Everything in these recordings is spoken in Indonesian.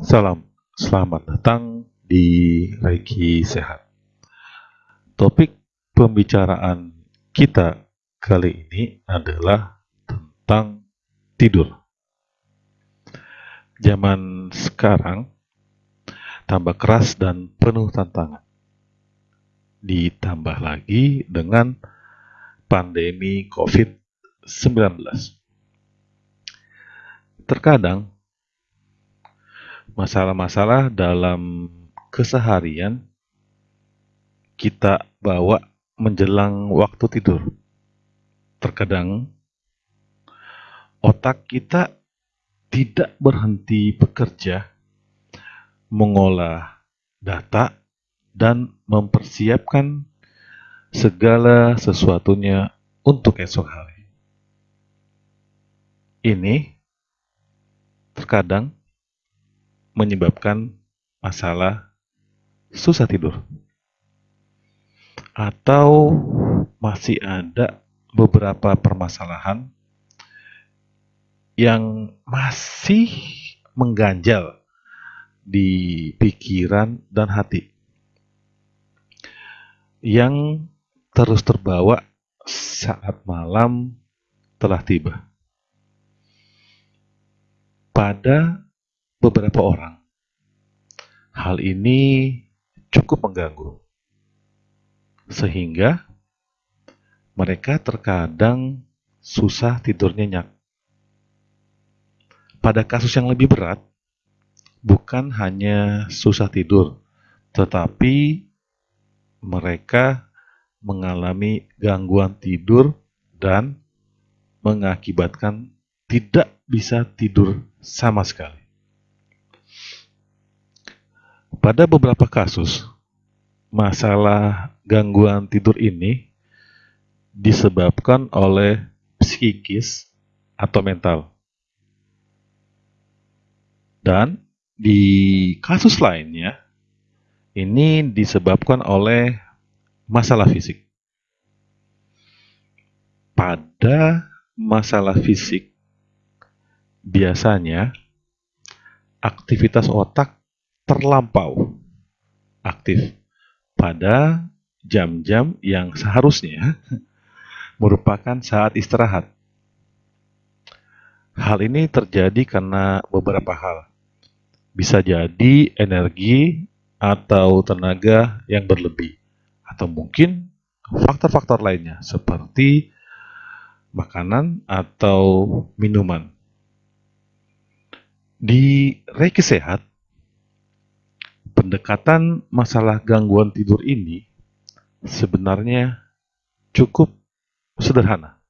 Salam, selamat datang di Reiki Sehat. Topik pembicaraan kita kali ini adalah tentang tidur. Zaman sekarang tambah keras dan penuh tantangan. Ditambah lagi dengan pandemi COVID-19. Terkadang masalah-masalah dalam keseharian kita bawa menjelang waktu tidur. Terkadang otak kita tidak berhenti bekerja, mengolah data, dan mempersiapkan segala sesuatunya untuk esok hari. Ini terkadang menyebabkan masalah susah tidur. Atau masih ada beberapa permasalahan yang masih mengganjal di pikiran dan hati. Yang terus terbawa saat malam telah tiba. Pada beberapa orang. Hal ini cukup mengganggu, sehingga mereka terkadang susah tidur nyenyak. Pada kasus yang lebih berat, bukan hanya susah tidur, tetapi mereka mengalami gangguan tidur dan mengakibatkan tidak bisa tidur sama sekali. Pada beberapa kasus, masalah gangguan tidur ini disebabkan oleh psikis atau mental. Dan di kasus lainnya, ini disebabkan oleh masalah fisik. Pada masalah fisik, biasanya aktivitas otak terlampau aktif pada jam-jam yang seharusnya merupakan saat istirahat. Hal ini terjadi karena beberapa hal. Bisa jadi energi atau tenaga yang berlebih, atau mungkin faktor-faktor lainnya seperti makanan atau minuman. Di Reiki Sehat, pendekatan masalah gangguan tidur ini sebenarnya cukup sederhana.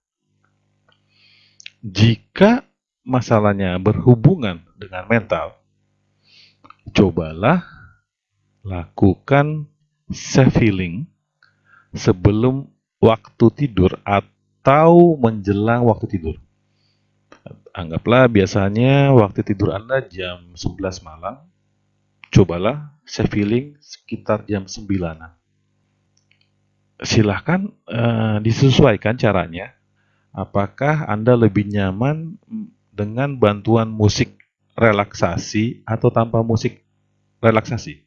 Jika masalahnya berhubungan dengan mental, cobalah lakukan self healing sebelum waktu tidur atau menjelang waktu tidur. Anggaplah biasanya waktu tidur Anda jam 11 malam, cobalah saya feeling sekitar jam 9 Silahkan uh, disesuaikan caranya. Apakah Anda lebih nyaman dengan bantuan musik relaksasi atau tanpa musik relaksasi?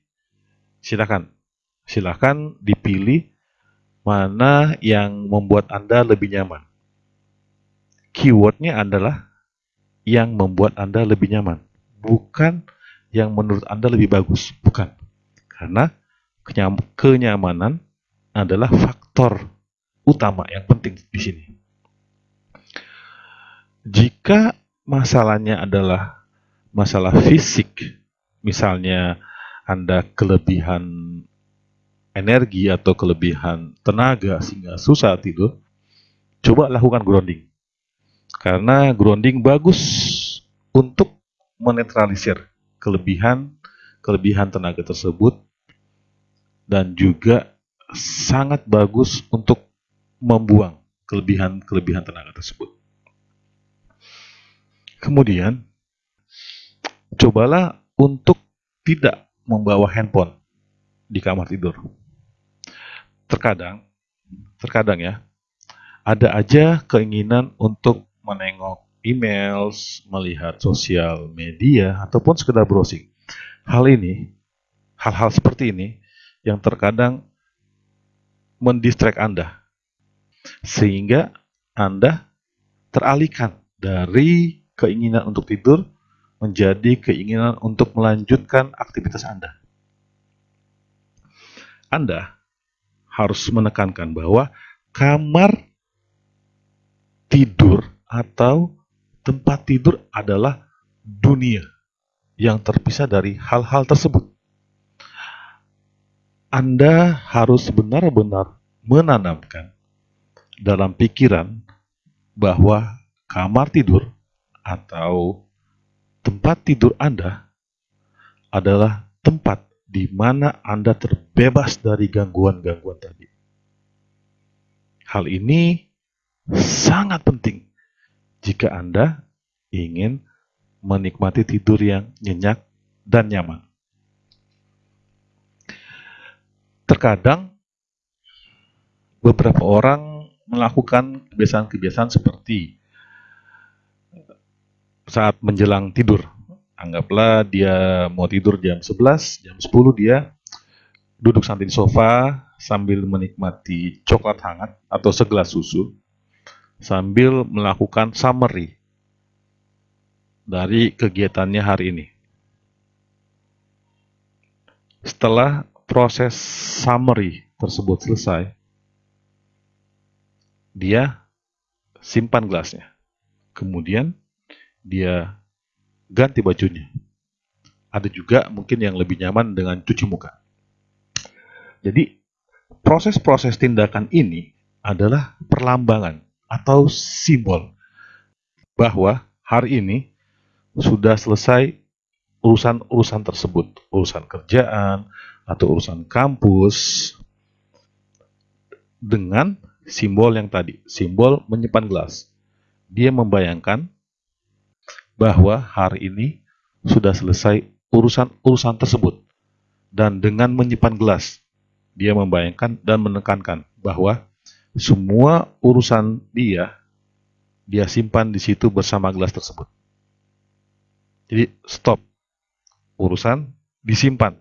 Silahkan. Silahkan dipilih mana yang membuat Anda lebih nyaman. Keywordnya adalah yang membuat Anda lebih nyaman. Bukan yang menurut Anda lebih bagus. Bukan. Karena kenyamanan adalah faktor utama yang penting di sini. Jika masalahnya adalah masalah fisik, misalnya Anda kelebihan energi atau kelebihan tenaga sehingga susah tidur, coba lakukan grounding. Karena grounding bagus untuk menetralisir kelebihan kelebihan tenaga tersebut dan juga sangat bagus untuk membuang kelebihan-kelebihan tenaga tersebut. Kemudian, cobalah untuk tidak membawa handphone di kamar tidur. Terkadang, terkadang ya, ada aja keinginan untuk menengok emails, melihat sosial media, ataupun sekedar browsing. Hal ini, hal-hal seperti ini yang terkadang mendistract Anda. Sehingga Anda teralihkan dari keinginan untuk tidur menjadi keinginan untuk melanjutkan aktivitas Anda. Anda harus menekankan bahwa kamar tidur atau tempat tidur adalah dunia yang terpisah dari hal-hal tersebut. Anda harus benar-benar menanamkan dalam pikiran bahwa kamar tidur atau tempat tidur Anda adalah tempat di mana Anda terbebas dari gangguan-gangguan tadi. Hal ini sangat penting jika Anda ingin menikmati tidur yang nyenyak dan nyaman. Terkadang beberapa orang melakukan kebiasaan-kebiasaan seperti saat menjelang tidur. Anggaplah dia mau tidur jam 11, jam 10 dia duduk santai di sofa sambil menikmati coklat hangat atau segelas susu sambil melakukan summary dari kegiatannya hari ini. Setelah proses summary tersebut selesai, dia simpan gelasnya. Kemudian dia ganti bajunya. Ada juga mungkin yang lebih nyaman dengan cuci muka. Jadi, proses-proses tindakan ini adalah perlambangan atau simbol bahwa hari ini sudah selesai urusan-urusan tersebut, urusan kerjaan atau urusan kampus dengan simbol yang tadi, simbol menyimpan gelas. Dia membayangkan bahwa hari ini sudah selesai urusan-urusan tersebut. Dan dengan menyimpan gelas, dia membayangkan dan menekankan bahwa semua urusan dia, dia simpan di situ bersama gelas tersebut. Jadi stop. Urusan disimpan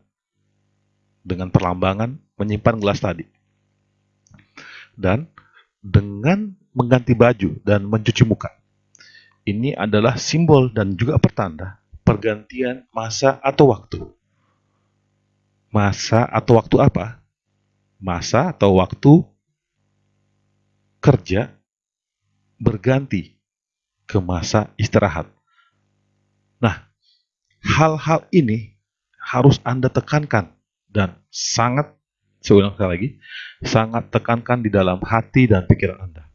dengan perlambangan menyimpan gelas tadi. Dan dengan mengganti baju dan mencuci muka ini adalah simbol dan juga pertanda pergantian masa atau waktu. Masa atau waktu apa? Masa atau waktu kerja berganti ke masa istirahat. Nah, hal-hal ini harus Anda tekankan dan sangat, saya ulang sekali lagi, sangat tekankan di dalam hati dan pikiran Anda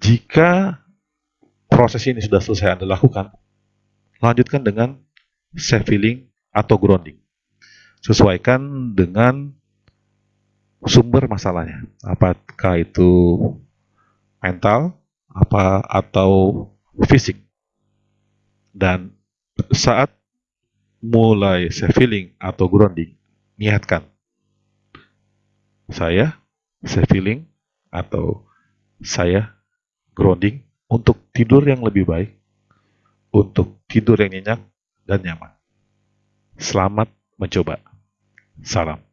jika proses ini sudah selesai Anda lakukan, lanjutkan dengan self feeling atau grounding. Sesuaikan dengan sumber masalahnya. Apakah itu mental apa atau fisik. Dan saat mulai self feeling atau grounding, niatkan saya self feeling atau saya grounding untuk tidur yang lebih baik, untuk tidur yang nyenyak dan nyaman. Selamat mencoba. Salam.